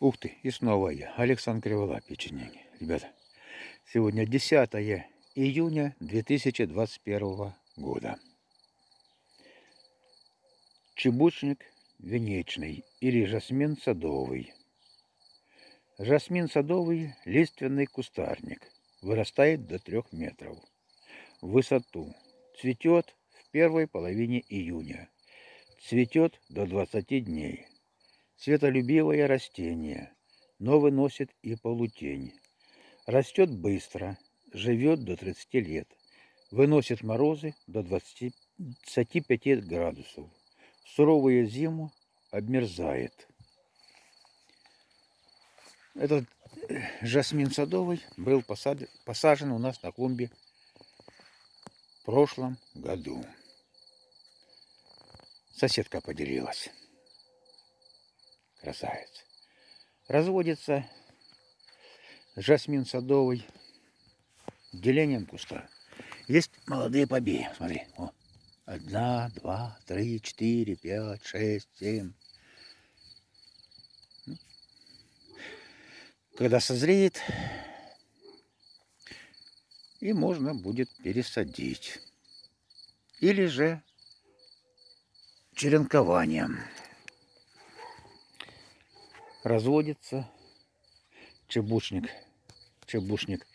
Ух ты, и снова я, Александр Кривола, печенеги. Ребята, сегодня 10 июня 2021 года. Чебучник венечный или жасмин садовый. Жасмин садовый – лиственный кустарник. Вырастает до 3 метров в высоту. Цветет в первой половине июня. Цветет до 20 дней. Светолюбивое растение, но выносит и полутень. Растет быстро, живет до 30 лет. Выносит морозы до 25 градусов. В суровую зиму обмерзает. Этот э, жасмин садовый был посажен у нас на клумбе в прошлом году. Соседка поделилась красавец. Разводится жасмин садовый делением куста. Есть молодые побеги. Смотри. О. Одна, два, три, четыре, пять, шесть, семь. Ну. Когда созреет, и можно будет пересадить. Или же черенкованием разводится чебушник, чебушник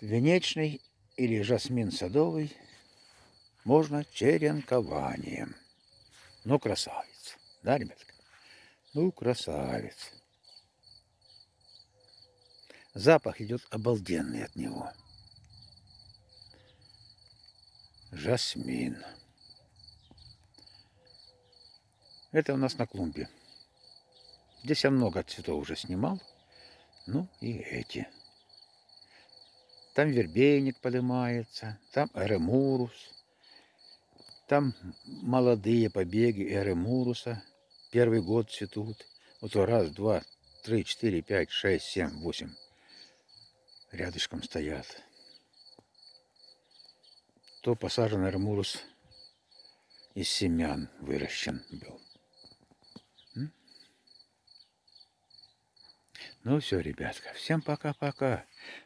венечный или жасмин садовый можно черенкованием. Ну, красавец. Да, ребятка? Ну, красавец. Запах идет обалденный от него. Жасмин. Это у нас на клумбе. Здесь я много цветов уже снимал. Ну и эти. Там вербейник поднимается, там эремурус. Там молодые побеги эремуруса. Первый год цветут. Вот раз, два, три, четыре, пять, шесть, семь, восемь. Рядышком стоят. То посажен эремурус из семян выращен был. Ну все, ребятка, всем пока-пока.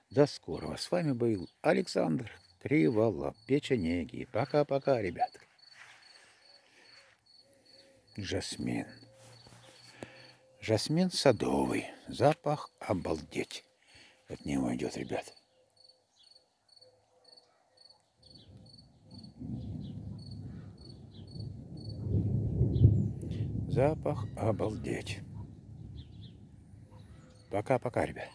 До скорого. С вами был Александр Криволап, печенеги. Пока-пока, ребятка. Жасмин. Жасмин садовый. Запах обалдеть. От него идет, ребят. Запах обалдеть. Пока-пока, ребят.